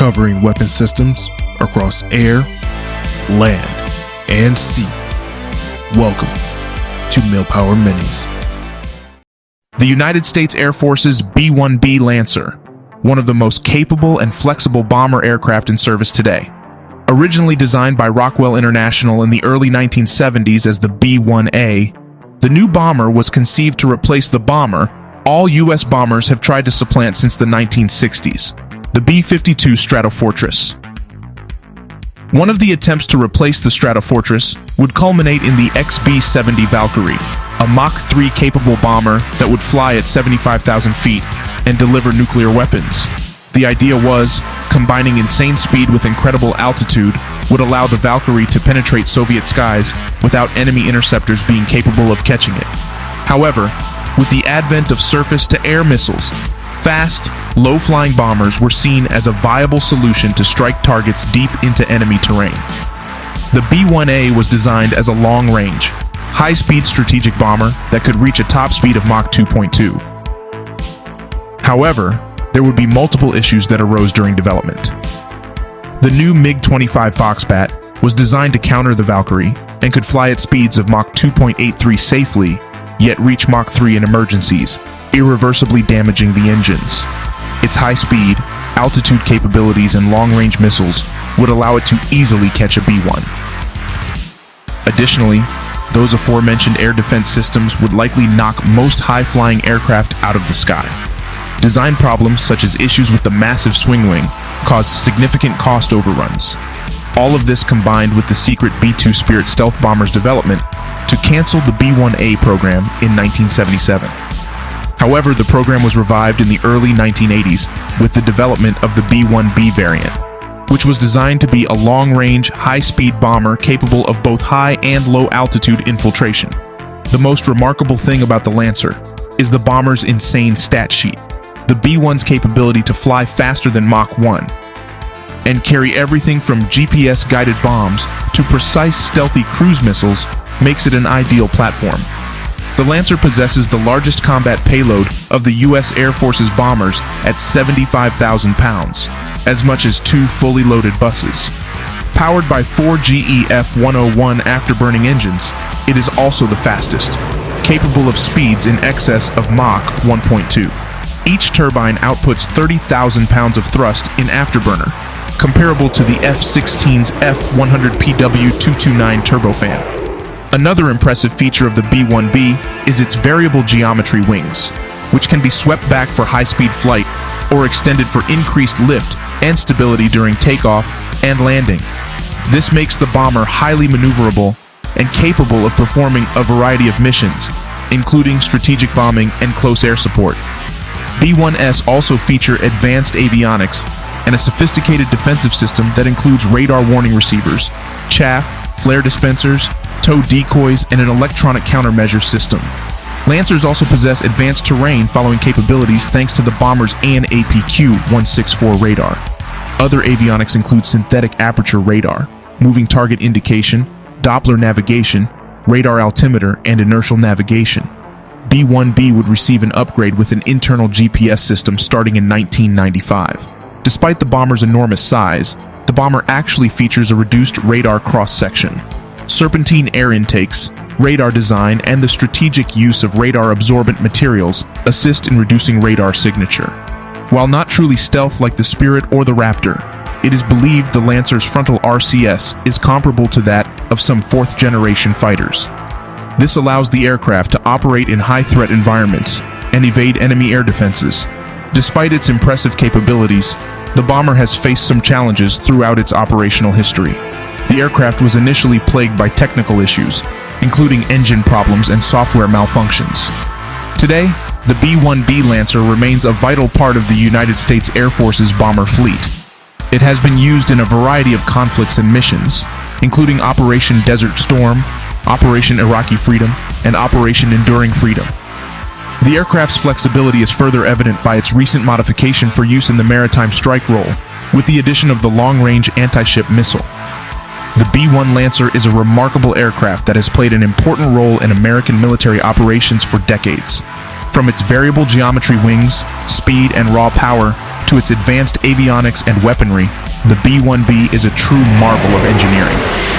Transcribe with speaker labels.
Speaker 1: covering weapon systems across air, land, and sea. Welcome to Millpower Minis.
Speaker 2: The United States Air Force's B 1B Lancer, one of the most capable and flexible bomber aircraft in service today. Originally designed by Rockwell International in the early 1970s as the B 1A, the new bomber was conceived to replace the bomber all U.S. bombers have tried to supplant since the 1960s the B 52 Stratofortress. One of the attempts to replace the Stratofortress would culminate in the XB 70 Valkyrie, a Mach 3 capable bomber that would fly at 75,000 feet and deliver nuclear weapons. The idea was, combining insane speed with incredible altitude would allow the Valkyrie to penetrate Soviet skies without enemy interceptors being capable of catching it. However, with the advent of surface-to-air missiles, fast, low-flying bombers were seen as a viable solution to strike targets deep into enemy terrain. The B-1A was designed as a long-range, high-speed strategic bomber that could reach a top speed of Mach 2.2. However, there would be multiple issues that arose during development. The new MiG-25 Foxbat was designed to counter the Valkyrie and could fly at speeds of Mach 2.83 safely, yet reach Mach 3 in emergencies, irreversibly damaging the engines. Its high speed, altitude capabilities, and long-range missiles would allow it to easily catch a B-1. Additionally, those aforementioned air defense systems would likely knock most high-flying aircraft out of the sky. Design problems such as issues with the massive swing wing caused significant cost overruns. All of this combined with the secret B-2 Spirit stealth bomber's development to cancel the B-1A program in 1977. However, the program was revived in the early 1980s with the development of the B-1B variant, which was designed to be a long-range, high-speed bomber capable of both high and low-altitude infiltration. The most remarkable thing about the Lancer is the bomber's insane stat sheet the B-1's capability to fly faster than Mach 1 and carry everything from GPS-guided bombs to precise stealthy cruise missiles makes it an ideal platform. The Lancer possesses the largest combat payload of the U.S. Air Force's bombers at 75,000 pounds, as much as two fully loaded buses. Powered by four GE F-101 afterburning engines, it is also the fastest, capable of speeds in excess of Mach 1.2. Each turbine outputs 30,000 pounds of thrust in afterburner, comparable to the F-16's F-100PW229 turbofan. Another impressive feature of the B-1B is its variable geometry wings, which can be swept back for high-speed flight or extended for increased lift and stability during takeoff and landing. This makes the bomber highly maneuverable and capable of performing a variety of missions, including strategic bombing and close air support. B-1S also feature advanced avionics and a sophisticated defensive system that includes radar warning receivers, chaff, flare dispensers, tow decoys, and an electronic countermeasure system. Lancers also possess advanced terrain following capabilities thanks to the bomber's AN APQ-164 radar. Other avionics include synthetic aperture radar, moving target indication, Doppler navigation, radar altimeter, and inertial navigation. B-1B would receive an upgrade with an internal GPS system starting in 1995. Despite the bomber's enormous size, the bomber actually features a reduced radar cross-section. Serpentine air intakes, radar design, and the strategic use of radar-absorbent materials assist in reducing radar signature. While not truly stealth like the Spirit or the Raptor, it is believed the Lancer's frontal RCS is comparable to that of some fourth-generation fighters. This allows the aircraft to operate in high-threat environments and evade enemy air defenses. Despite its impressive capabilities, the bomber has faced some challenges throughout its operational history. The aircraft was initially plagued by technical issues, including engine problems and software malfunctions. Today, the B-1B Lancer remains a vital part of the United States Air Force's bomber fleet. It has been used in a variety of conflicts and missions, including Operation Desert Storm, Operation Iraqi Freedom, and Operation Enduring Freedom. The aircraft's flexibility is further evident by its recent modification for use in the maritime strike role, with the addition of the long-range anti-ship missile. The B-1 Lancer is a remarkable aircraft that has played an important role in American military operations for decades. From its variable geometry wings, speed, and raw power, to its advanced avionics and weaponry, the B-1B is a true marvel of engineering.